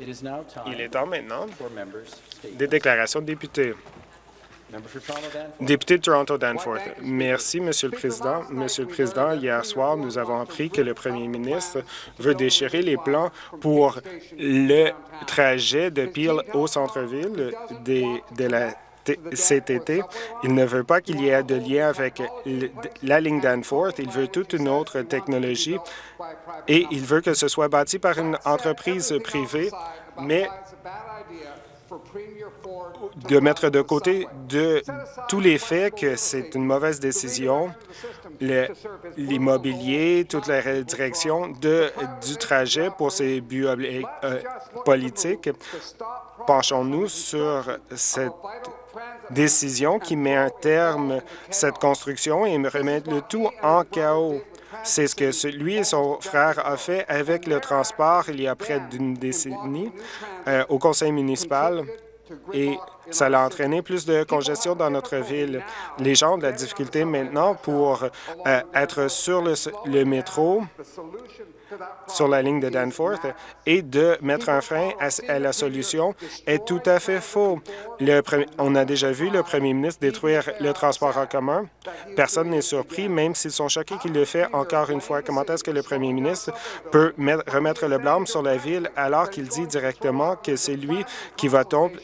Il est temps maintenant des déclarations de députés. Député de Toronto Danforth. Merci, Monsieur le Président. Monsieur le Président, hier soir, nous avons appris que le premier ministre veut déchirer les plans pour le trajet de Peel au centre-ville de la cet été. Il ne veut pas qu'il y ait de lien avec la ligne Danforth. Il veut toute une autre technologie et il veut que ce soit bâti par une entreprise privée, mais de mettre de côté de tous les faits que c'est une mauvaise décision, l'immobilier, toute la direction du trajet pour ces buts euh, politiques. Penchons-nous sur cette décision qui met un terme à cette construction et me remettre le tout en chaos. C'est ce que lui et son frère ont fait avec le transport il y a près d'une décennie euh, au conseil municipal. Et ça a entraîné plus de congestion dans notre ville. Les gens ont de la difficulté maintenant pour euh, être sur le, métro, sur la ligne de Danforth, et de mettre un frein à, la solution est tout à fait faux. on a déjà vu le premier ministre détruire le transport en commun. Personne n'est surpris, même s'ils sont choqués qu'il le fait encore une fois. Comment est-ce que le premier ministre peut remettre le blâme sur la ville alors qu'il dit directement que c'est lui qui va tomber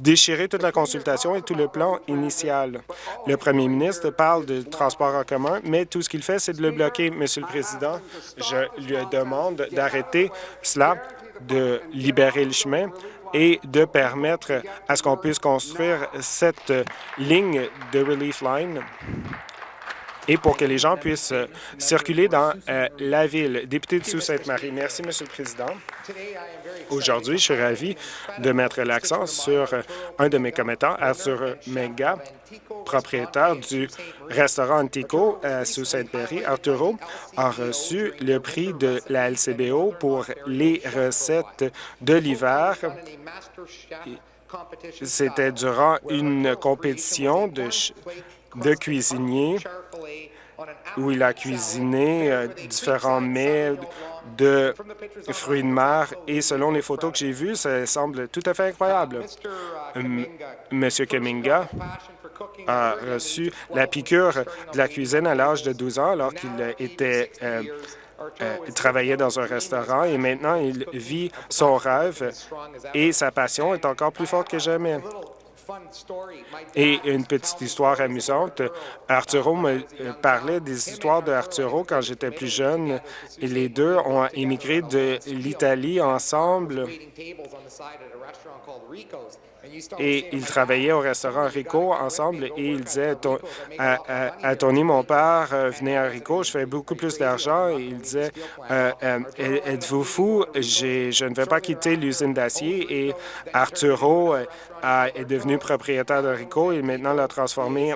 déchirer toute la consultation et tout le plan initial. Le premier ministre parle de transport en commun, mais tout ce qu'il fait, c'est de le bloquer. Monsieur le Président, je lui demande d'arrêter cela, de libérer le chemin et de permettre à ce qu'on puisse construire cette ligne de Relief Line et pour que les gens puissent euh, circuler dans euh, la ville. Député de Sault-Sainte-Marie. Merci, Monsieur le Président. Aujourd'hui, je suis ravi de mettre l'accent sur euh, un de mes commettants, Arthur Menga, propriétaire du restaurant Antico à Sault-Sainte-Marie. Arturo a reçu le prix de la LCBO pour les recettes de l'hiver. C'était durant une compétition de de cuisinier où il a cuisiné euh, différents mets de fruits de mer et selon les photos que j'ai vues, ça semble tout à fait incroyable. Monsieur Keminga a reçu la piqûre de la cuisine à l'âge de 12 ans alors qu'il était euh, euh, travaillait dans un restaurant et maintenant il vit son rêve et sa passion est encore plus forte que jamais. Et une petite histoire amusante, Arturo me euh, parlait des histoires de Arturo quand j'étais plus jeune. Et les deux ont émigré de l'Italie ensemble et ils travaillaient au restaurant Rico ensemble et il disait à, Tony, mon père, euh, venez à Rico, je fais beaucoup plus d'argent. Et il disait, euh, euh, êtes-vous fou? Je ne vais pas quitter l'usine d'acier. Et Arturo est devenu propriétaire de Rico et maintenant l'a transformé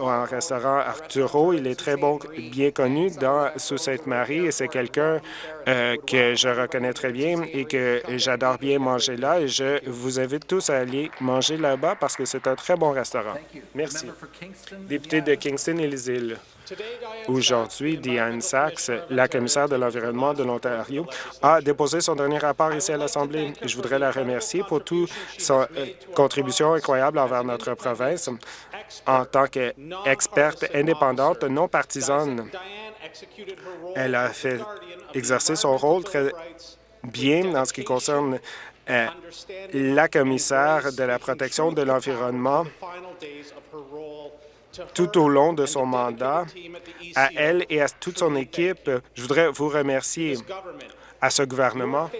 en restaurant Arturo. Il est très bon, bien connu dans sous Sainte-Marie et c'est quelqu'un que je reconnais très bien et que j'adore bien manger là. Et je vous invite tous à aller manger là-bas parce que c'est un très bon restaurant. Merci. Député de Kingston et les îles. Aujourd'hui, Diane Sachs, la commissaire de l'Environnement de l'Ontario, a déposé son dernier rapport ici à l'Assemblée. Je voudrais la remercier pour toute sa euh, contribution incroyable envers notre province en tant qu'experte indépendante non partisane. Elle a fait exercer son rôle très bien en ce qui concerne euh, la commissaire de la protection de l'environnement tout au long de son mandat. À elle et à toute son équipe, je voudrais vous remercier à ce gouvernement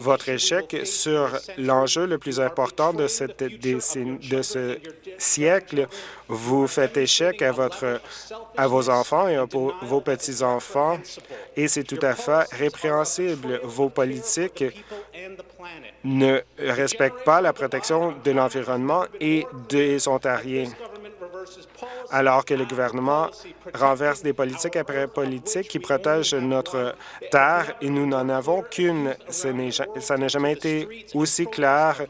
votre échec sur l'enjeu le plus important de, cette de ce siècle. Vous faites échec à, votre, à vos enfants et à vos petits-enfants, et c'est tout à fait répréhensible. Vos politiques ne respectent pas la protection de l'environnement et des Ontariens alors que le gouvernement renverse des politiques après politiques qui protègent notre terre et nous n'en avons qu'une. Ça n'a jamais été aussi clair.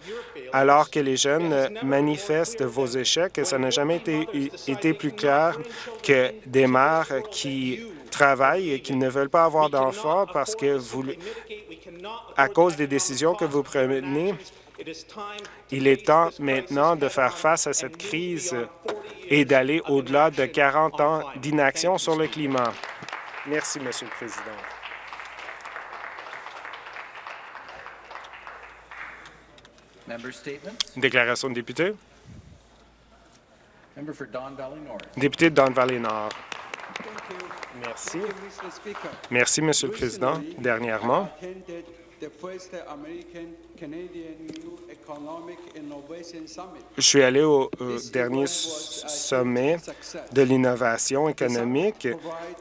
Alors que les jeunes manifestent vos échecs, ça n'a jamais été, été plus clair que des mères qui travaillent et qui ne veulent pas avoir d'enfants parce que vous, à cause des décisions que vous prenez, il est temps maintenant de faire face à cette crise et d'aller au-delà de 40 ans d'inaction sur le climat. Merci, Monsieur le Président. Déclaration de député. Député de Don Valley Nord. Merci. Merci, Monsieur le Président. Dernièrement, je suis allé au, dernier sommet de l'innovation économique.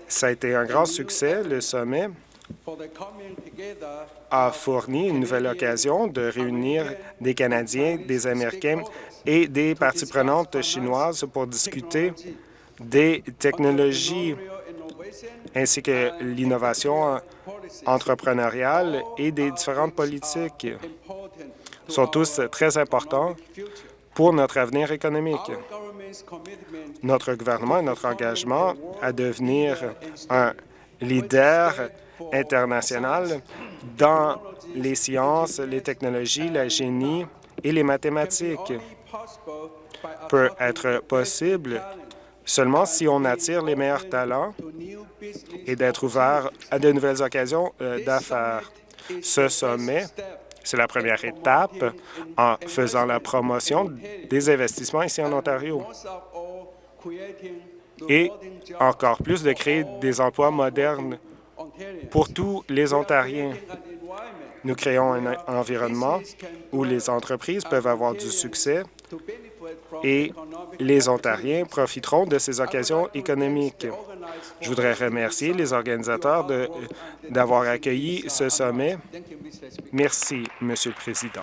Ça a été un grand succès, le sommet. a fourni une nouvelle occasion de réunir des Canadiens, des Américains et des parties prenantes chinoises pour discuter des technologies ainsi que l'innovation entrepreneuriale et des différentes politiques sont tous très importants pour notre avenir économique. Notre gouvernement et notre engagement à devenir un leader international dans les sciences, les technologies, la génie et les mathématiques peut être possible seulement si on attire les meilleurs talents et d'être ouvert à de nouvelles occasions euh, d'affaires. Ce sommet, c'est la première étape en faisant la promotion des investissements ici en Ontario et encore plus de créer des emplois modernes pour tous les Ontariens. Nous créons un environnement où les entreprises peuvent avoir du succès et les Ontariens profiteront de ces occasions économiques. Je voudrais remercier les organisateurs d'avoir accueilli ce sommet. Merci, Monsieur le Président.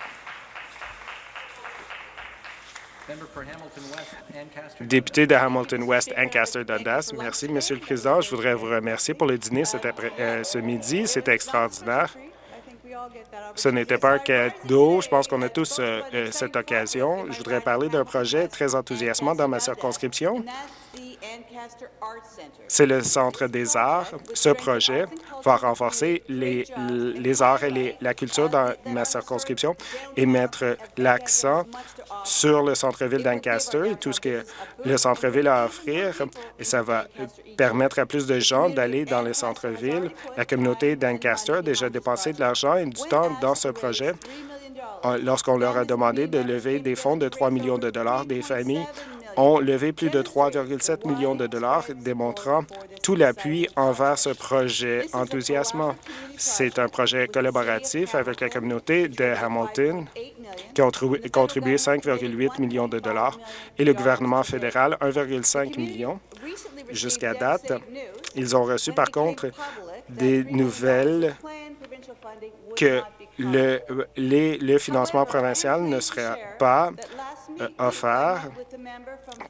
Député de Hamilton West, Ancaster Dundas. Merci, Monsieur le Président. Je voudrais vous remercier pour le dîner euh, ce midi. C'était extraordinaire. Ce n'était pas un cadeau. Je pense qu'on a tous euh, euh, cette occasion. Je voudrais parler d'un projet très enthousiasmant dans ma circonscription. C'est le Centre des arts. Ce projet va renforcer les, les arts et la culture dans ma circonscription et mettre l'accent sur le centre-ville d'Ancaster et tout ce que le centre-ville a à offrir. Et ça va permettre à plus de gens d'aller dans le centre-ville. La communauté d'Ancaster a déjà dépensé de l'argent du temps dans ce projet lorsqu'on leur a demandé de lever des fonds de 3 millions de dollars des familles ont levé plus de 3,7 millions de dollars, démontrant tout l'appui envers ce projet enthousiasmant. C'est un projet collaboratif avec la communauté de Hamilton qui ont contribué 5,8 millions de dollars et le gouvernement fédéral 1,5 million. Jusqu'à date, ils ont reçu par contre des nouvelles que le, financement provincial ne serait pas euh, offert.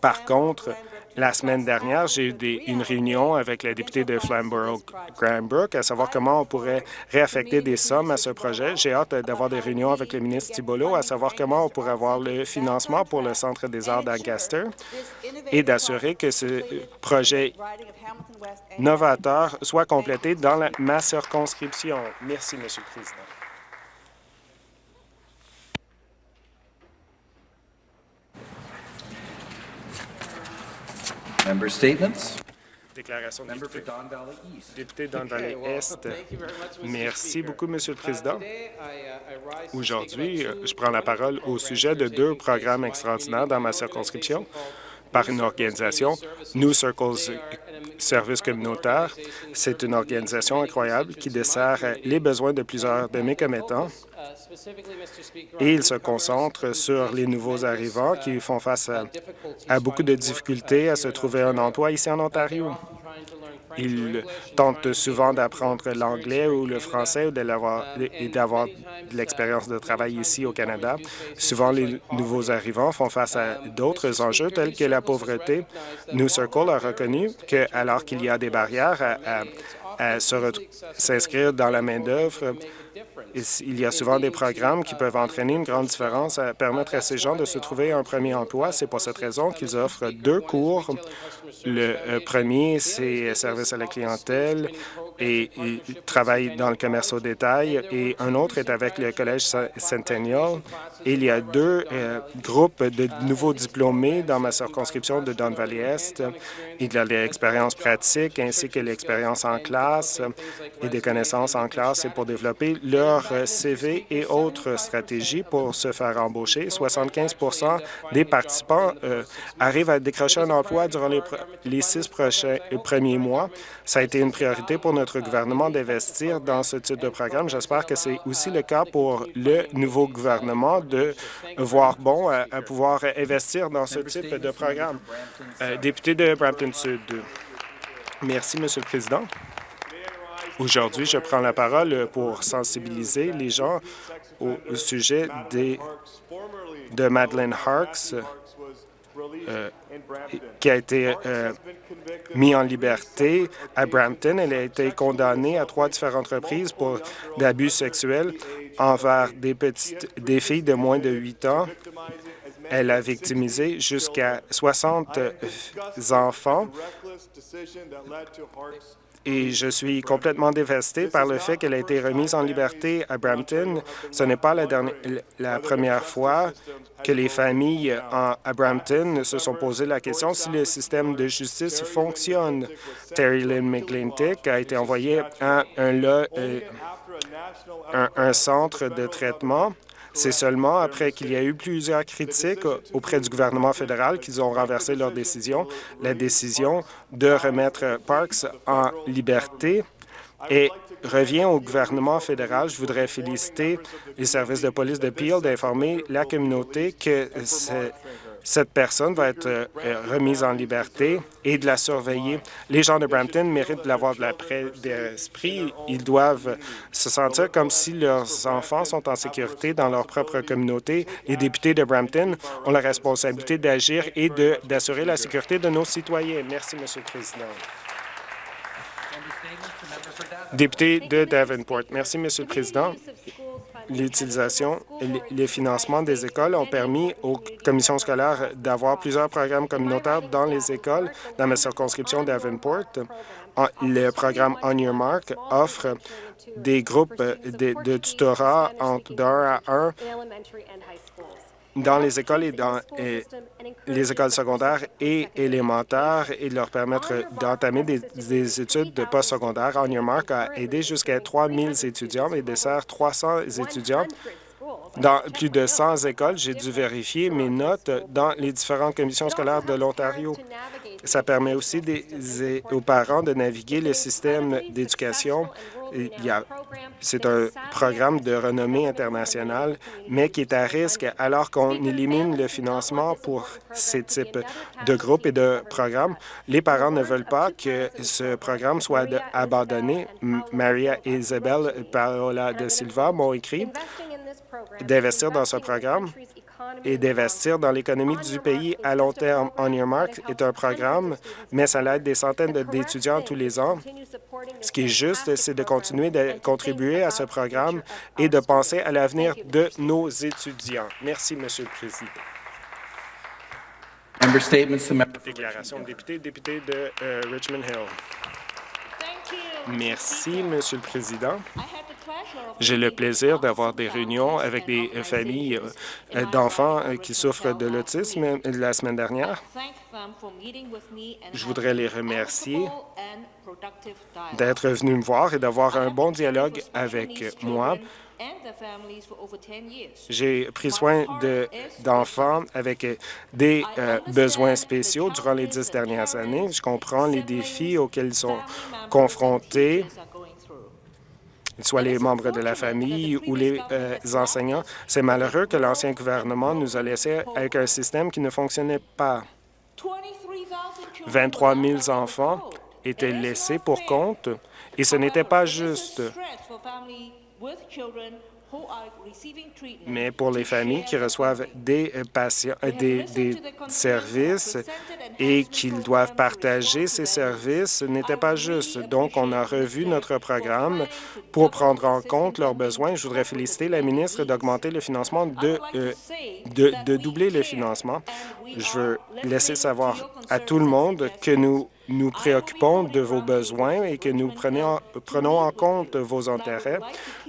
Par contre, la semaine dernière, j'ai eu une réunion avec la députée de Flamborough-Granbrook à savoir comment on pourrait réaffecter des sommes à ce projet. J'ai hâte d'avoir des réunions avec le ministre Thibodeau à savoir comment on pourrait avoir le financement pour le Centre des arts d'Ancaster et d'assurer que ce projet novateur soit complété dans ma circonscription. Merci, Monsieur le Président. Member statements. Déclaration de député. Député Don Valley Est. Merci beaucoup, Monsieur le Président. Uh, Aujourd'hui, euh, je prends la parole au sujet de deux programmes extraordinaires dans ma circonscription par une organisation, New Circles Services communautaire. C'est une organisation incroyable qui dessert les besoins de plusieurs de mes commettants et il se concentre sur les nouveaux arrivants qui font face à, beaucoup de difficultés à se trouver un emploi ici en Ontario. Ils tentent souvent d'apprendre l'anglais ou le français et d'avoir de l'expérience de travail ici au Canada. Souvent, les nouveaux arrivants font face à d'autres enjeux tels que la pauvreté. New Circle a reconnu que, alors qu'il y a des barrières à à s'inscrire dans la main-d'œuvre. Il y a souvent des programmes qui peuvent entraîner une grande différence à permettre à ces gens de se trouver un premier emploi. C'est pour cette raison qu'ils offrent deux cours. Le euh, premier, c'est service à la clientèle et il travaille dans le commerce au détail, et un autre est avec le Collège Centennial. Il y a deux euh, groupes de nouveaux diplômés dans ma circonscription de Don Valley-Est. Il y a l'expérience pratique ainsi que l'expérience en classe et des connaissances en classe pour développer leur CV et autres stratégies pour se faire embaucher. 75% des participants euh, arrivent à décrocher un emploi durant les, six prochains, premiers mois. Ça a été une priorité pour notre gouvernement d'investir dans ce type de programme. J'espère que c'est aussi le cas pour le nouveau gouvernement de voir bon à, pouvoir investir dans ce type de programme. Euh, député de Brampton Sud. Merci, Monsieur le Président. Aujourd'hui, je prends la parole pour sensibiliser les gens au sujet des, de Madeleine Harks, euh, qui a été euh, mis en liberté à Brampton. Elle a été condamnée à trois différentes reprises pour d'abus sexuels envers des, petites, des filles de moins de 8 ans. Elle a victimisé jusqu'à 60 enfants et je suis complètement dévasté par le fait qu'elle a été remise en liberté à Brampton. Ce n'est pas la, première fois que les familles à Brampton se sont posé la question si le système de justice fonctionne. Terry Lynn McGlintick a été envoyé à un, euh, centre de traitement c'est seulement après qu'il y a eu plusieurs critiques auprès du gouvernement fédéral qu'ils ont renversé leur décision, la décision de remettre Parks en liberté. Et revient au gouvernement fédéral. Je voudrais féliciter les services de police de Peel d'informer la communauté que cette personne va être euh, remise en liberté et de la surveiller. Les gens de Brampton méritent de l'avoir de la d'esprit. Ils doivent se sentir comme si leurs enfants sont en sécurité dans leur propre communauté. Les députés de Brampton ont la responsabilité d'agir et d'assurer la sécurité de nos citoyens. Merci, Monsieur le Président. Député de Davenport. Merci, Monsieur le Président l'utilisation les financements des écoles ont permis aux commissions scolaires d'avoir plusieurs programmes communautaires dans les écoles. Dans ma circonscription d'Avenport, le programme On Your Mark offre des groupes de, de tutorat entre d'un à un dans les écoles et dans les écoles secondaires et élémentaires et leur permettre d'entamer des, études de postsecondaire. On Your Mark a aidé jusqu'à 3 000 étudiants et dessert 300 étudiants dans plus de 100 écoles. J'ai dû vérifier mes notes dans les différentes commissions scolaires de l'Ontario. Ça permet aussi aux parents de naviguer le système d'éducation c'est un programme de renommée internationale, mais qui est à risque alors qu'on élimine le financement pour ces types de groupes et de programmes. Les parents ne veulent pas que ce programme soit abandonné. Maria et Isabelle Paola de Silva m'ont écrit d'investir dans ce programme et d'investir dans l'économie du pays à long terme. On Your Mark est un programme, mais ça aide des centaines d'étudiants tous les ans. Ce qui est juste, c'est de continuer de contribuer à ce programme et de penser à l'avenir de nos étudiants. Merci, Monsieur le Président. Déclaration de député, député de euh, Richmond Hill. Merci, Monsieur le Président. J'ai le plaisir d'avoir des réunions avec des familles euh, d'enfants euh, qui souffrent de l'autisme la semaine dernière. Je voudrais les remercier d'être venus me voir et d'avoir un bon dialogue avec moi. J'ai pris soin d'enfants avec des euh, besoins spéciaux durant les dix dernières années. Je comprends les défis auxquels ils sont confrontés soit les membres de la famille ou les euh, enseignants. C'est malheureux que l'ancien gouvernement nous a laissés avec un système qui ne fonctionnait pas. 23 000 enfants étaient laissés pour compte et ce n'était pas juste. Mais pour les familles qui reçoivent des euh, patients, euh, des, des services et qu'ils doivent partager ces services, ce n'était pas juste. Donc, on a revu notre programme pour prendre en compte leurs besoins. Je voudrais féliciter la ministre d'augmenter le financement, de, euh, de, de doubler le financement. Je veux laisser savoir à tout le monde que nous nous préoccupons de vos besoins et que nous prenons, en compte vos intérêts.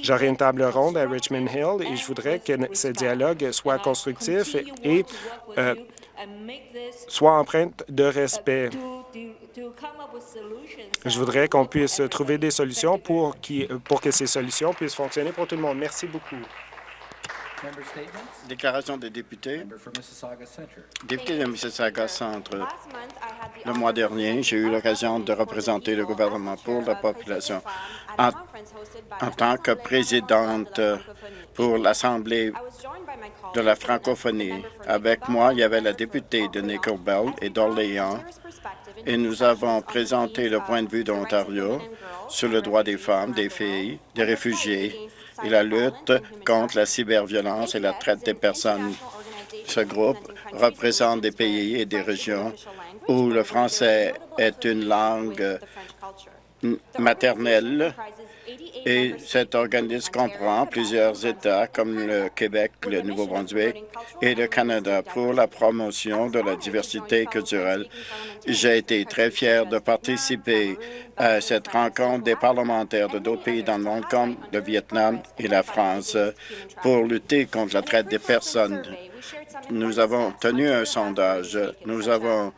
J'aurai une table ronde à Richmond Hill et je voudrais que ce dialogue soit constructif et euh, soit empreinte de respect. Je voudrais qu'on puisse trouver des solutions pour que ces solutions puissent fonctionner pour tout le monde. Merci beaucoup. Déclaration des députés. Député de Mississauga Centre. Le mois dernier, j'ai eu l'occasion de représenter le gouvernement pour la population en, en tant que présidente pour l'Assemblée de la francophonie. Avec moi, il y avait la députée de Nickel Bell et d'Orléans, et nous avons présenté le point de vue de l'Ontario sur le droit des femmes, des filles, des réfugiés et la lutte contre la cyberviolence et la traite des personnes. Ce groupe représente des pays et des régions où le français est une langue maternelle et cet organisme comprend plusieurs États comme le Québec, le Nouveau-Brunswick et le Canada pour la promotion de la diversité culturelle. J'ai été très fier de participer à cette rencontre des parlementaires de d'autres pays dans le monde comme le Vietnam et la France pour lutter contre la traite des personnes. Nous avons tenu un sondage. Nous avons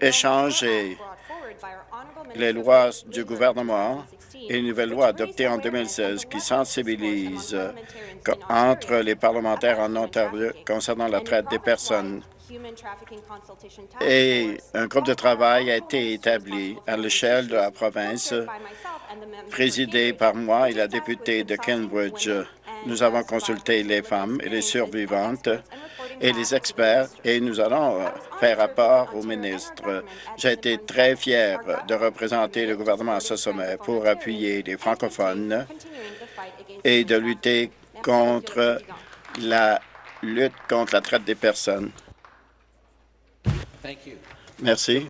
échangé les lois du gouvernement une nouvelle loi adoptée en 2016 qui sensibilise entre les parlementaires en Ontario concernant la traite des personnes. Et un groupe de travail a été établi à l'échelle de la province, présidé par moi et la députée de Cambridge. Nous avons consulté les femmes et les survivantes et les experts et nous allons faire rapport au ministre. J'ai été très fier de représenter le gouvernement à ce sommet pour appuyer les francophones et de lutter contre la lutte contre la traite des personnes. Merci.